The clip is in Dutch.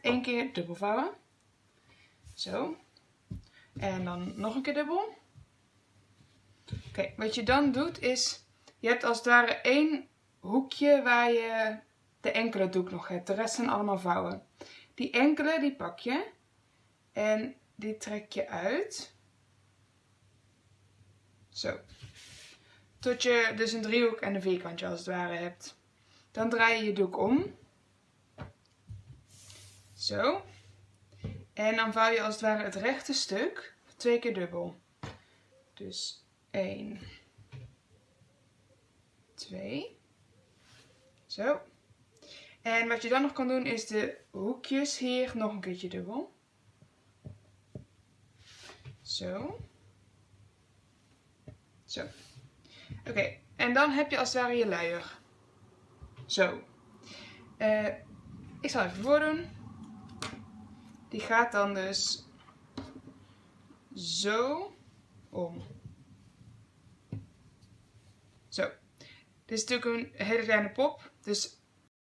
één keer dubbel vouwen. Zo. En dan nog een keer dubbel. Oké, wat je dan doet is, je hebt als het ware één hoekje waar je de enkele doek nog hebt. De rest zijn allemaal vouwen. Die enkele die pak je en die trek je uit. Zo. Tot je dus een driehoek en een vierkantje als het ware hebt. Dan draai je je doek om. Zo. En dan vouw je als het ware het rechte stuk twee keer dubbel. Dus 1, 2. Zo. En wat je dan nog kan doen is de hoekjes hier nog een keertje dubbel. Zo. Zo. Oké, en dan heb je als het ware je luier. Zo. Uh, ik zal even voordoen. Die gaat dan dus zo om. Zo. Dit is natuurlijk een hele kleine pop. Dus